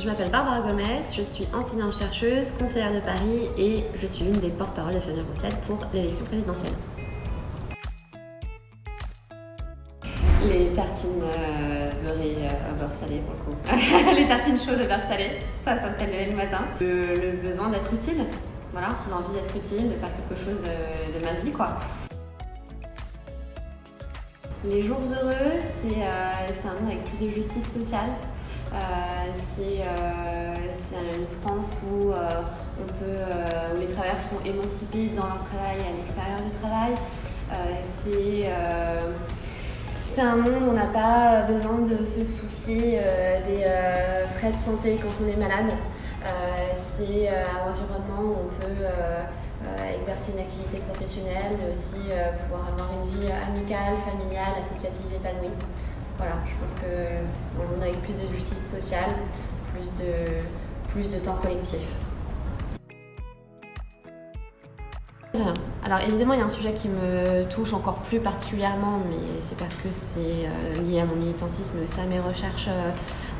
Je m'appelle Barbara Gomez, je suis enseignante-chercheuse, conseillère de Paris et je suis l'une des porte-parole de Fabien Roussel pour l'élection présidentielle. Les tartines euh, beurrées euh, beurre salé pour le coup. les tartines chaudes de beurre salé, ça, ça me fait lever le matin. Le, besoin d'être utile, voilà, l'envie d'être utile, de faire quelque chose de, ma vie quoi. Les jours heureux, c'est euh, un monde avec plus de justice sociale. Euh, euh, c'est une France peut, où les travailleurs sont émancipés dans leur travail et à l'extérieur du travail. c'est c'est un monde où on n'a pas besoin de se soucier des frais de santé quand on est malade. c'est un environnement où on peut exercer une activité professionnelle, mais aussi pouvoir avoir une vie amicale, familiale, associative épanouie. Voilà, je pense qu'on monde avec plus de justice sociale, plus de, plus de temps collectif. Alors évidemment, il y a un sujet qui me touche encore plus particulièrement, mais c'est parce que c'est euh, lié à mon militantisme, c'est à mes recherches, euh,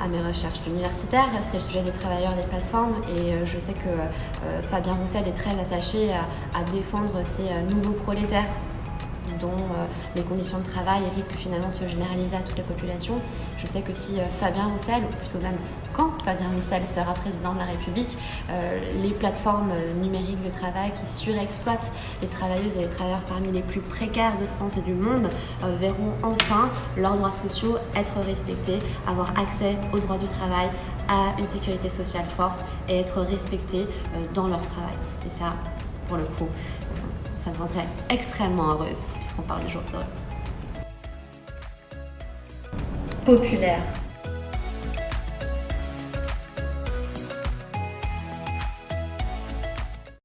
à mes recherches universitaires. C'est le sujet des travailleurs des plateformes, et euh, je sais que Fabien Roussel est très attaché à défendre ces nouveaux prolétaires dont euh, les conditions de travail risquent finalement de se généraliser à toute la population. Je sais que si euh, Fabien Roussel, ou plutôt même quand Fabien Roussel sera président de la République, euh, les plateformes numériques de travail qui surexploitent les travailleuses et les travailleurs parmi les plus précaires de France et du monde verront enfin leurs droits sociaux être respectés, avoir accès aux droits du travail, à une sécurité sociale forte et être respectés dans leur travail. Et ça, pour le coup, ça me rendrait extrêmement heureuse puisqu'on parle des jours heureux. Populaire.